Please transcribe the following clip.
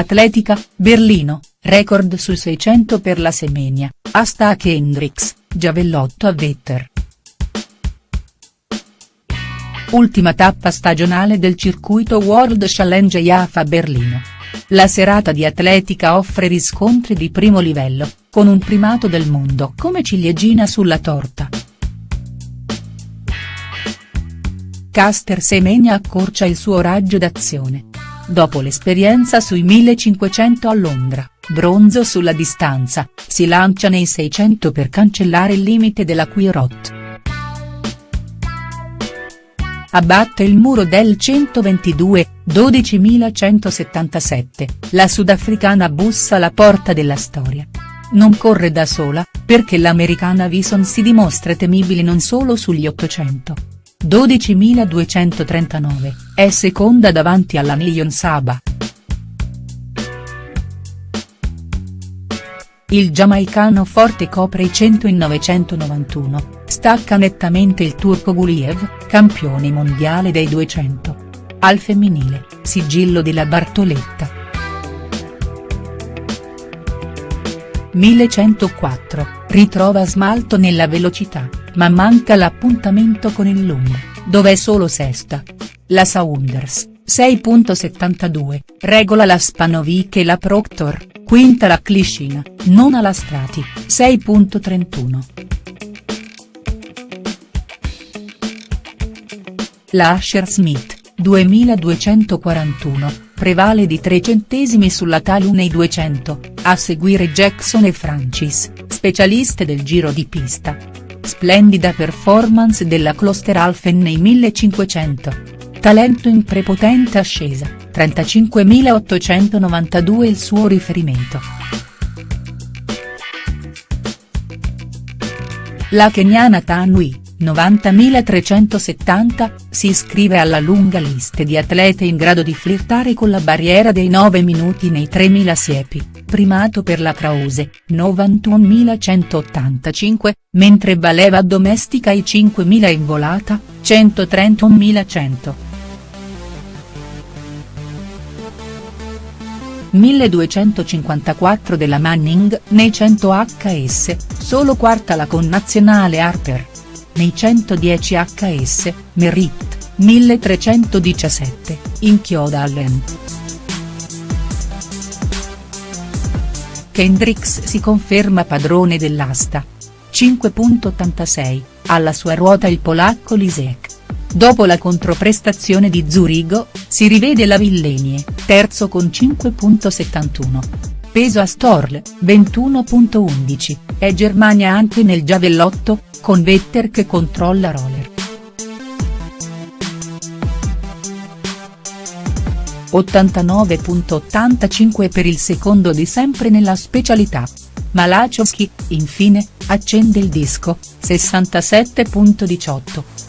Atletica, Berlino, record sui 600 per la Semenia, Hashtag Hendrix, Giavellotto a Vetter. Ultima tappa stagionale del circuito World Challenge IAFA Berlino. La serata di atletica offre riscontri di primo livello, con un primato del mondo come ciliegina sulla torta. Caster Semenya accorcia il suo raggio d'azione. Dopo l'esperienza sui 1500 a Londra, bronzo sulla distanza, si lancia nei 600 per cancellare il limite della Quirot. Abbatte il muro del 122, 12.177, la sudafricana bussa alla porta della storia. Non corre da sola, perché l'americana Vison si dimostra temibile non solo sugli 800. 12.239, è seconda davanti alla Million Saba. Il giamaicano forte copre i 100 in 991, stacca nettamente il turco Guliev, campione mondiale dei 200. Al femminile, sigillo della Bartoletta. 1104, ritrova smalto nella velocità, ma manca l'appuntamento con il lungo, dove è solo sesta. La Saunders, 6.72, regola la Spanovic e la Proctor, quinta la Cliscina, nona la Strati, 6.31. La Asher Smith, 2241, prevale di 3 centesimi sulla Talu nei 200, a seguire Jackson e Francis, specialiste del giro di pista. Splendida performance della Klosteralfen nei 1500. Talento in prepotente ascesa, 35.892 il suo riferimento. La keniana Tanui, 90.370, si iscrive alla lunga lista di atlete in grado di flirtare con la barriera dei 9 minuti nei 3.000 siepi, primato per la Krause, 91.185, mentre Valeva domestica i 5.000 in volata, 131.100. 1254 della Manning nei 100 HS, solo quarta la connazionale Harper. Nei 110 HS, Merritt, 1317, inchioda Allen. Kendricks si conferma padrone dell'asta. 5.86, alla sua ruota il polacco Lisek. Dopo la controprestazione di Zurigo, si rivede la Villenie, terzo con 5.71. Peso a Storl, 21.11, è Germania anche nel giavellotto, con Vetter che controlla roller. ,85 per il secondo di sempre nella specialità. Malachowski, infine, accende il disco, 67.18.